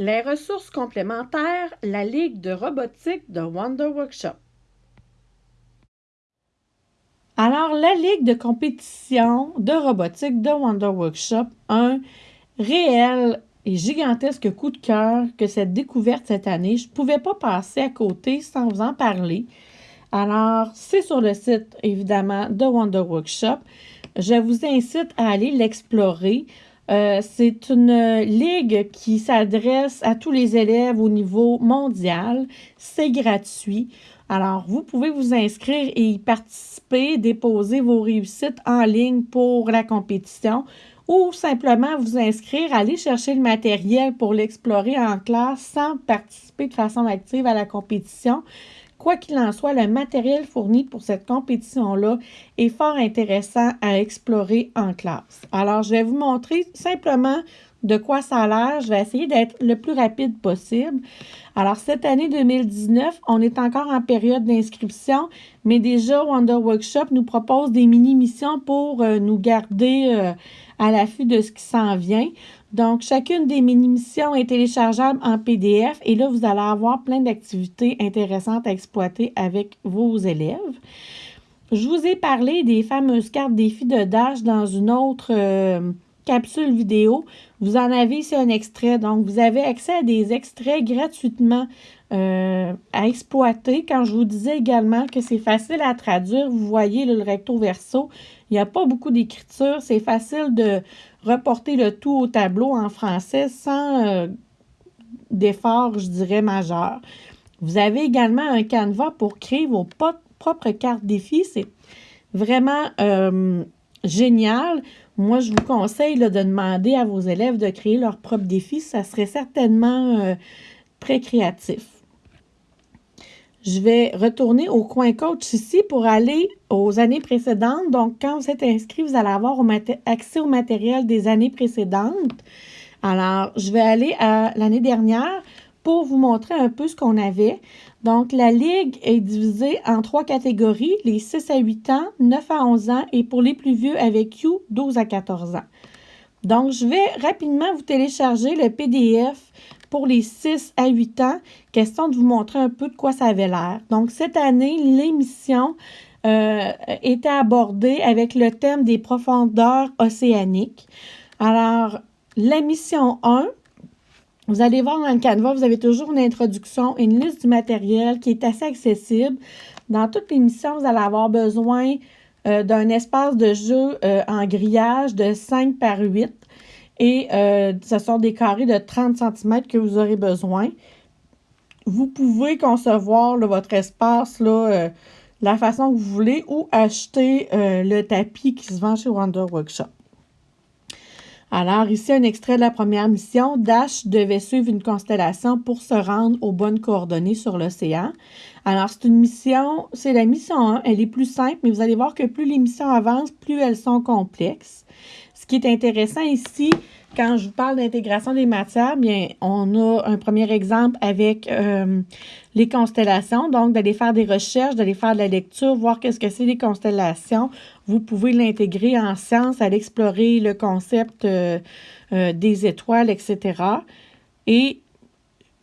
Les ressources complémentaires, la Ligue de robotique de Wonder Workshop. Alors, la Ligue de compétition de robotique de Wonder Workshop, un réel et gigantesque coup de cœur que cette découverte cette année. Je ne pouvais pas passer à côté sans vous en parler. Alors, c'est sur le site, évidemment, de Wonder Workshop. Je vous incite à aller l'explorer. Euh, c'est une ligue qui s'adresse à tous les élèves au niveau mondial. C'est gratuit. Alors, vous pouvez vous inscrire et y participer, déposer vos réussites en ligne pour la compétition ou simplement vous inscrire, aller chercher le matériel pour l'explorer en classe sans participer de façon active à la compétition. Quoi qu'il en soit, le matériel fourni pour cette compétition-là est fort intéressant à explorer en classe. Alors, je vais vous montrer simplement de quoi ça a l'air. Je vais essayer d'être le plus rapide possible. Alors, cette année 2019, on est encore en période d'inscription, mais déjà, Wonder Workshop nous propose des mini-missions pour euh, nous garder euh, à l'affût de ce qui s'en vient. Donc, chacune des mini-missions est téléchargeable en PDF et là, vous allez avoir plein d'activités intéressantes à exploiter avec vos élèves. Je vous ai parlé des fameuses cartes défis de Dash dans une autre euh, capsule vidéo. Vous en avez ici un extrait. Donc, vous avez accès à des extraits gratuitement euh, à exploiter. Quand je vous disais également que c'est facile à traduire, vous voyez le recto verso, il n'y a pas beaucoup d'écriture. C'est facile de reporter le tout au tableau en français sans euh, d'effort, je dirais, majeur. Vous avez également un canevas pour créer vos propres cartes défis. C'est vraiment euh, génial. Moi, je vous conseille de demander à vos élèves de créer leurs propres défis. Ça serait certainement euh, très créatif. Je vais retourner au coin coach ici pour aller aux années précédentes. Donc, quand vous êtes inscrit, vous allez avoir accès au matériel des années précédentes. Alors, je vais aller à l'année dernière pour vous montrer un peu ce qu'on avait. Donc, la Ligue est divisée en trois catégories, les 6 à 8 ans, 9 à 11 ans et pour les plus vieux avec You, 12 à 14 ans. Donc, je vais rapidement vous télécharger le PDF pour les 6 à 8 ans, question de vous montrer un peu de quoi ça avait l'air. Donc, cette année, l'émission euh, était abordée avec le thème des profondeurs océaniques. Alors, la mission 1, vous allez voir dans le canevas, vous avez toujours une introduction, une liste du matériel qui est assez accessible. Dans toute l'émission, vous allez avoir besoin euh, d'un espace de jeu euh, en grillage de 5 par 8 et euh, ce sont des carrés de 30 cm que vous aurez besoin. Vous pouvez concevoir votre espace là, la façon que vous voulez ou acheter le tapis qui se vend chez Wonder Workshop. Alors, ici, un extrait de la première mission. Dash devait suivre une constellation pour se rendre aux bonnes coordonnées sur l'océan. Alors, c'est une mission, c'est la mission 1. Elle est plus simple, mais vous allez voir que plus les missions avancent, plus elles sont complexes. Qui est intéressant ici, quand je vous parle d'intégration des matières, bien, on a un premier exemple avec euh, les constellations. Donc, d'aller faire des recherches, d'aller faire de la lecture, voir qu'est-ce que c'est les constellations. Vous pouvez l'intégrer en sciences, aller explorer le concept euh, euh, des étoiles, etc. Et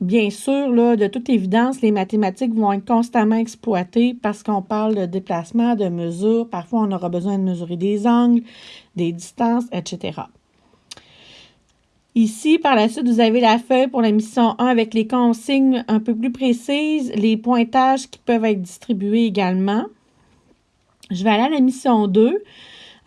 Bien sûr, là, de toute évidence, les mathématiques vont être constamment exploitées parce qu'on parle de déplacement, de mesure. Parfois, on aura besoin de mesurer des angles, des distances, etc. Ici, par la suite, vous avez la feuille pour la mission 1 avec les consignes un peu plus précises, les pointages qui peuvent être distribués également. Je vais aller à la mission 2.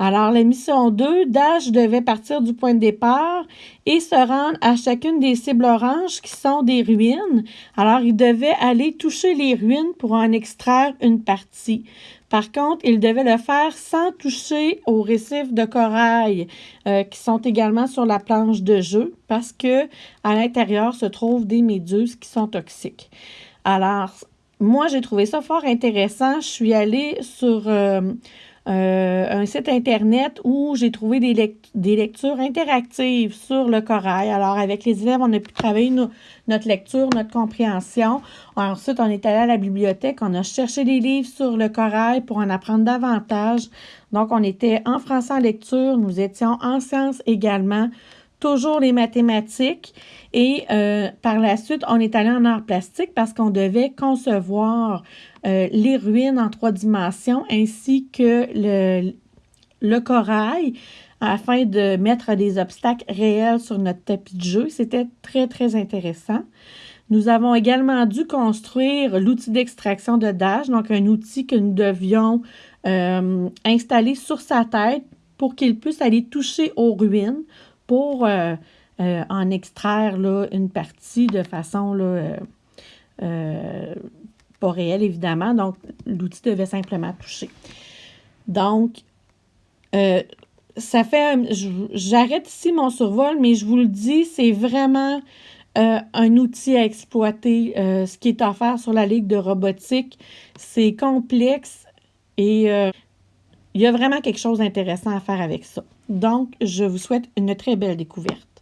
Alors, la mission 2, Dash devait partir du point de départ et se rendre à chacune des cibles oranges qui sont des ruines. Alors, il devait aller toucher les ruines pour en extraire une partie. Par contre, il devait le faire sans toucher aux récifs de corail euh, qui sont également sur la planche de jeu parce que à l'intérieur se trouvent des méduses qui sont toxiques. Alors, moi, j'ai trouvé ça fort intéressant. Je suis allée sur euh, euh, un site Internet où j'ai trouvé des, lectures interactives sur le corail. Alors, avec les élèves, on a pu travailler notre lecture, notre compréhension. Ensuite, on est allé à la bibliothèque, on a cherché des livres sur le corail pour en apprendre davantage. Donc, on était en français en lecture, nous étions en sciences également. Toujours les mathématiques. Et euh, par la suite, on est allé en art plastique parce qu'on devait concevoir euh, les ruines en trois dimensions ainsi que le, corail afin de mettre des obstacles réels sur notre tapis de jeu. C'était très, très intéressant. Nous avons également dû construire l'outil d'extraction de Dash, donc un outil que nous devions euh, installer sur sa tête pour qu'il puisse aller toucher aux ruines pour euh, euh, en extraire là, une partie de façon là, pas réelle, évidemment. Donc, l'outil devait simplement toucher. Donc, ça fait. J'arrête ici mon survol, mais je vous le dis, c'est vraiment euh, un outil à exploiter. Euh, ce qui est offert sur la Ligue de robotique, c'est complexe et euh, il y a vraiment quelque chose d'intéressant à faire avec ça. Donc, je vous souhaite une très belle découverte.